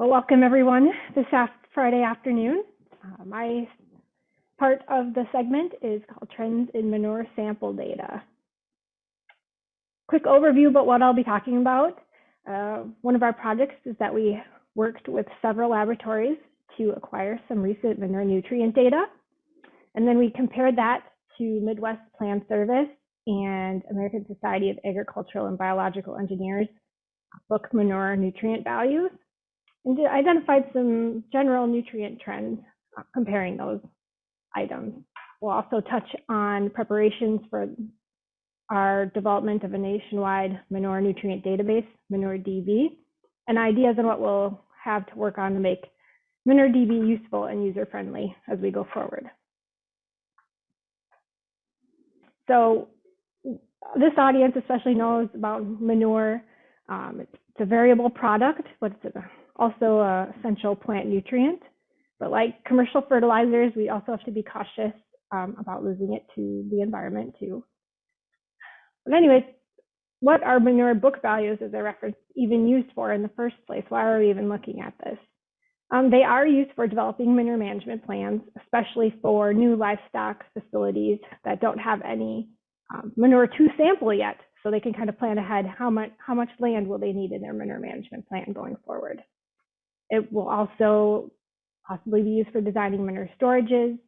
Well, welcome everyone this Friday afternoon. Uh, my part of the segment is called Trends in Manure Sample Data. Quick overview about what I'll be talking about. Uh, one of our projects is that we worked with several laboratories to acquire some recent manure nutrient data. And then we compared that to Midwest Plan Service and American Society of Agricultural and Biological Engineers book manure nutrient values and identified some general nutrient trends uh, comparing those items. We'll also touch on preparations for our development of a nationwide manure nutrient database, ManureDB, and ideas on what we'll have to work on to make ManureDB useful and user-friendly as we go forward. So this audience especially knows about manure. Um, it's, it's, a variable product, but it's a also a essential plant nutrient. But like commercial fertilizers, we also have to be cautious um, about losing it to the environment too. But anyways, what are manure book values as a reference even used for in the first place? Why are we even looking at this? Um, they are used for developing manure management plans, especially for new livestock facilities that don't have any um, manure to sample yet. So they can kind of plan ahead how much, how much land will they need in their manure management plan going forward. It will also possibly be used for designing manure storages,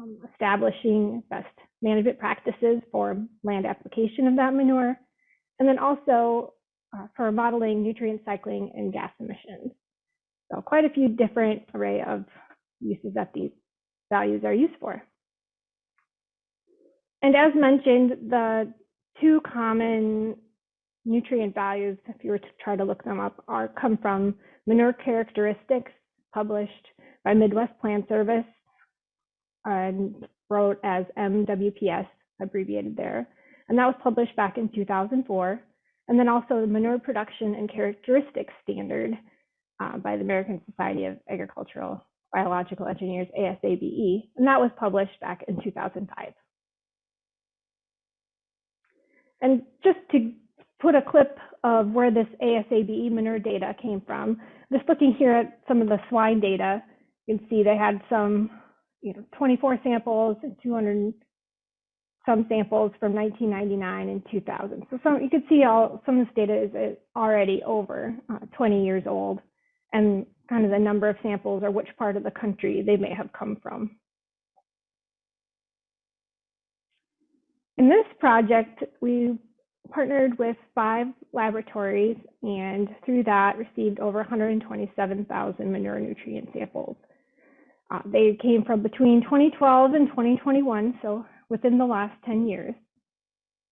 um, establishing best management practices for land application of that manure, and then also uh, for modeling nutrient cycling and gas emissions. So quite a few different array of uses that these values are used for. And as mentioned, the two common nutrient values, if you were to try to look them up, are come from Manure Characteristics, published by Midwest Plan Service and wrote as MWPS, abbreviated there. And that was published back in 2004. And then also the Manure Production and Characteristics Standard uh, by the American Society of Agricultural Biological Engineers, ASABE, and that was published back in 2005. And just to put a clip of where this ASABE manure data came from. Just looking here at some of the swine data, you can see they had some, you know, 24 samples and 200 some samples from 1999 and 2000. So some, you can see all some of this data is already over uh, 20 years old, and kind of the number of samples or which part of the country they may have come from. In this project, we partnered with five laboratories and through that received over 127,000 manure nutrient samples. Uh, they came from between 2012 and 2021, so within the last 10 years.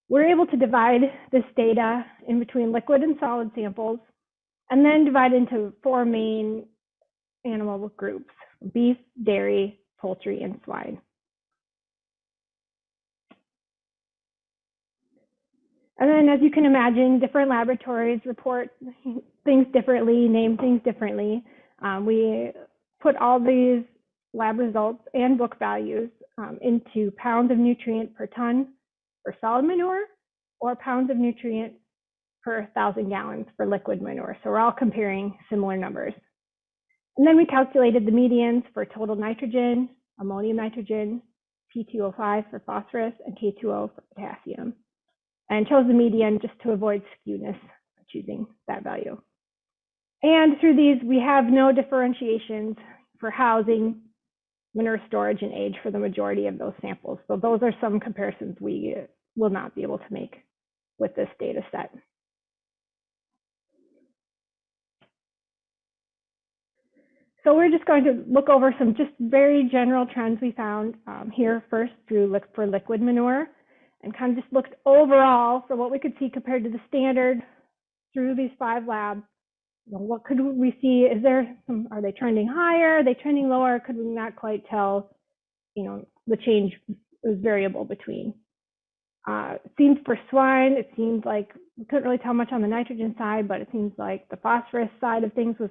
We're able to divide this data in between liquid and solid samples and then divide into four main animal groups, beef, dairy, poultry, and swine. And then, as you can imagine, different laboratories report things differently, name things differently. Um, we put all these lab results and book values um, into pounds of nutrient per ton for solid manure or pounds of nutrient per thousand gallons for liquid manure. So we're all comparing similar numbers. And then we calculated the medians for total nitrogen, ammonium nitrogen, P2O5 for phosphorus, and K2O for potassium and chose the median just to avoid skewness choosing that value. And through these, we have no differentiations for housing, manure storage, and age for the majority of those samples. So those are some comparisons we will not be able to make with this data set. So we're just going to look over some just very general trends we found um, here first through look for liquid manure and kind of just looked overall for what we could see compared to the standard through these five labs. You know, what could we see? Is there some, are they trending higher? Are they trending lower? Could we not quite tell? You know, the change was variable between. Uh, it seems for swine, it seems like we couldn't really tell much on the nitrogen side, but it seems like the phosphorus side of things was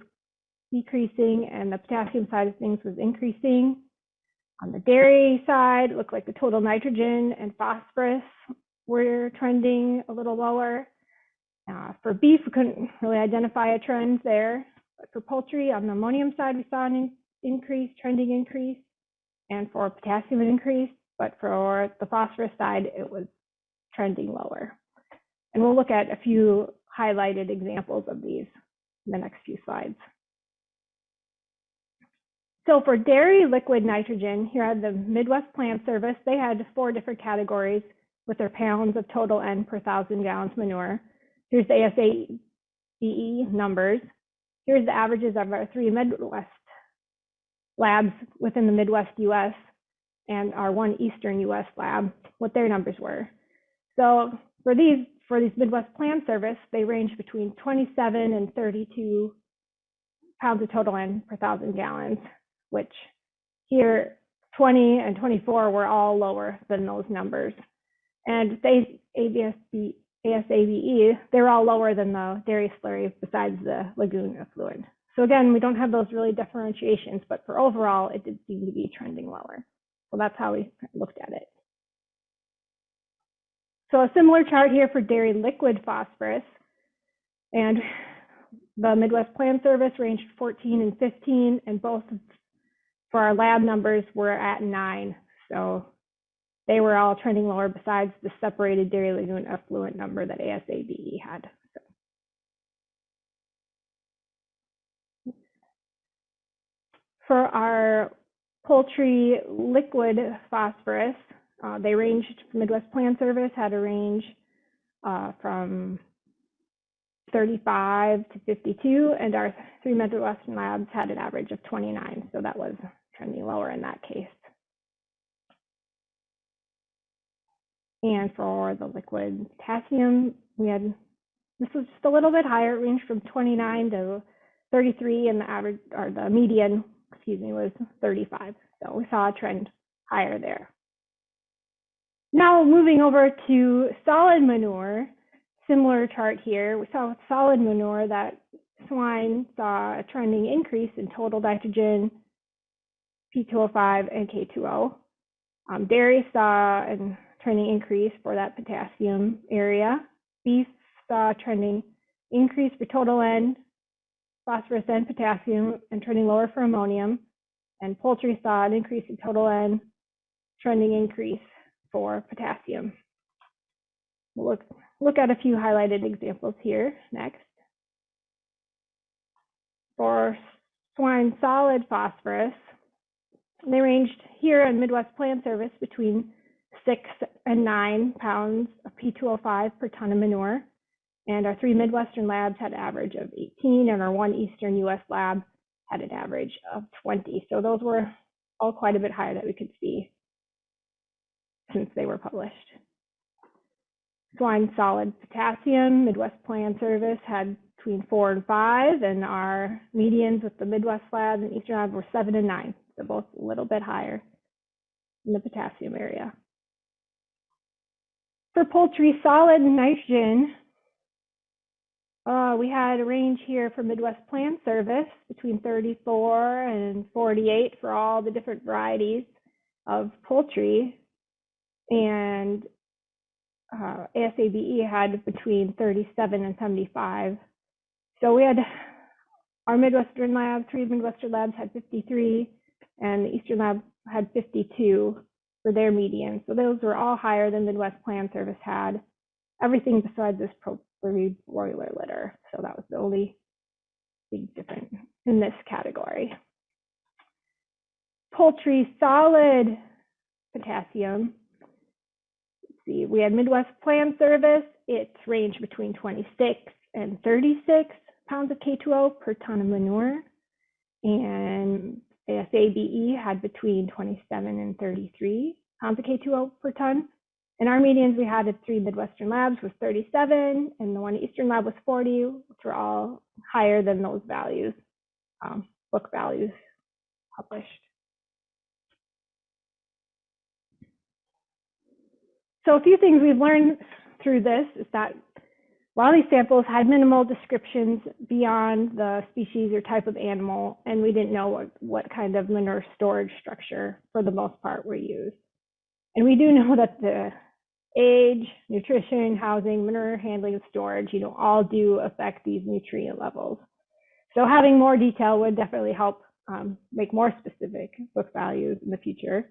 decreasing and the potassium side of things was increasing. On the dairy side, it looked like the total nitrogen and phosphorus were trending a little lower. Uh, for beef, we couldn't really identify a trend there. But for poultry, on the ammonium side, we saw an in- increase, trending increase, and for potassium, an increase. But for the phosphorus side, it was trending lower. And we'll look at a few highlighted examples of these in the next few slides. So for dairy liquid nitrogen, here at the Midwest Plan Service, they had four different categories with their pounds of total N per thousand gallons manure. Here's the ASABE numbers. Here's the averages of our three Midwest labs within the Midwest US and our one Eastern US lab, what their numbers were. So for these, for these Midwest Plan Service, they range between 27 and 32 pounds of total N per thousand gallons, which here 20 and 24 were all lower than those numbers. And they ABSB, ASABE, they're all lower than the dairy slurry besides the lagoon effluent. So again, we don't have those really differentiations, but for overall, it did seem to be trending lower. So that's how we looked at it. So a similar chart here for dairy liquid phosphorus. And the Midwest Plan Service ranged 14 and 15, and both for our lab numbers were at nine. So they were all trending lower besides the separated dairy lagoon effluent number that ASABE had. For our poultry liquid phosphorus, uh, they ranged, Midwest Plan Service had a range uh, from 35 to 52, and our three Midwestern labs had an average of 29. So that was trending lower in that case. And for the liquid potassium, we had, this was just a little bit higher, it ranged from 29 to 33, and the average, or the median, excuse me, was 35. So we saw a trend higher there. Now moving over to solid manure, similar chart here. We saw with solid manure that swine saw a trending increase in total nitrogen, P2O5, and K2O. Um, dairy saw a trending increase for that potassium area. Beef saw a trending increase for total N, phosphorus and potassium, and trending lower for ammonium. And poultry saw an increase in total N, trending increase for potassium. We'll look, look at a few highlighted examples here next. For swine solid phosphorus, they ranged here in Midwest Plan Service between six and nine pounds of P2O5 per ton of manure. And our three Midwestern labs had an average of 18, and our one Eastern US lab had an average of 20. So those were all quite a bit higher that we could see since they were published. Swine solid potassium, Midwest Plan Service had between four and five, and our medians with the Midwest Lab and Eastern Lab were seven and nine, so both a little bit higher in the potassium area. For poultry solid nitrogen, uh, we had a range here for Midwest Plan Service between 34 and 48 for all the different varieties of poultry and uh, ASABE had between 37 and 75. So we had our Midwestern lab, three Midwestern labs had 53, and the Eastern lab had 52 for their median. So those were all higher than Midwest Plan Service had. Everything besides this propylene broiler litter. So that was the only big difference in this category. Poultry solid potassium see, we had Midwest Plan Service. It's ranged between 26 and 36 pounds of K2O per ton of manure. And ASABE had between 27 and 33 pounds of K2O per ton. And our medians we had at three Midwestern labs was 37, and the one Eastern lab was 40, which were all higher than those values, um, book values published. So a few things we've learned through this is that of these samples had minimal descriptions beyond the species or type of animal, and we didn't know what, what kind of manure storage structure, for the most part, were used. And we do know that the age, nutrition, housing, manure handling, and storage, you know, all do affect these nutrient levels. So having more detail would definitely help um, make more specific book values in the future.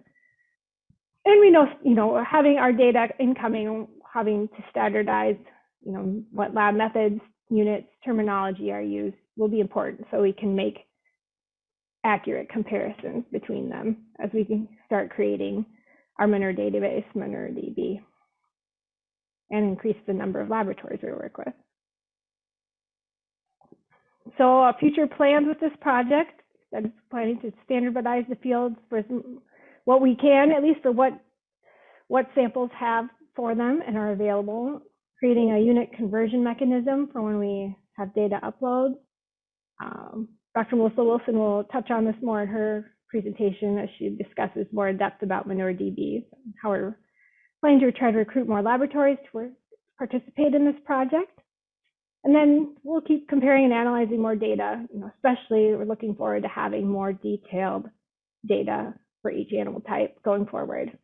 And we know, you know, having our data incoming, having to standardize, you know, what lab methods, units, terminology are used will be important so we can make accurate comparisons between them as we can start creating our Manure database, ManureDB, and increase the number of laboratories we work with. So uh, future plans with this project, I'm planning to standardize the fields for what we can, at least for what, what samples have for them and are available, creating a unit conversion mechanism for when we have data uploads. Um, Dr. Melissa Wilson will touch on this more in her presentation as she discusses more in depth about ManureDB, how we're planning to try to recruit more laboratories to participate in this project. And then we'll keep comparing and analyzing more data, you know, especially we're looking forward to having more detailed data for each animal type going forward.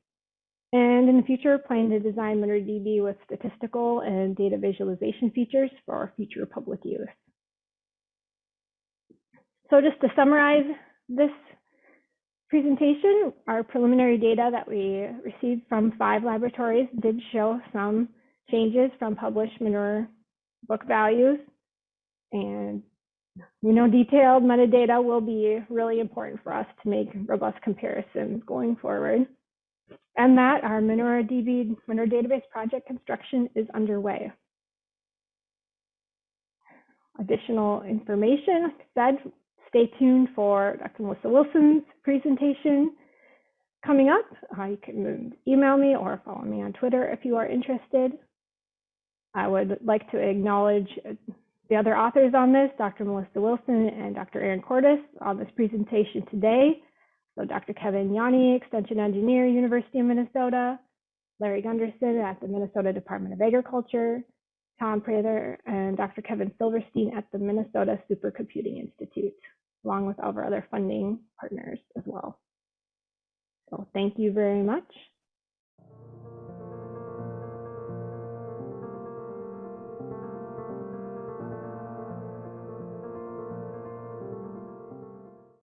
And in the future, planning to design ManureDB with statistical and data visualization features for our future public use. So just to summarize this presentation, our preliminary data that we received from five laboratories did show some changes from published manure book values. And we know detailed metadata will be really important for us to make robust comparisons going forward. And that our ManureDB Manure Database project construction is underway. Additional information, said, stay tuned for Dr. Melissa Wilson's presentation coming up. Uh, you can email me or follow me on Twitter if you are interested. I would like to acknowledge the other authors on this, Dr. Melissa Wilson and Dr. Erin Cortus on this presentation today. So Dr. Kevin Janni, Extension Engineer, University of Minnesota, Larry Gunderson at the Minnesota Department of Agriculture, Tom Prather, and Dr. Kevin Silverstein at the Minnesota Supercomputing Institute, along with all of our other funding partners as well. So thank you very much.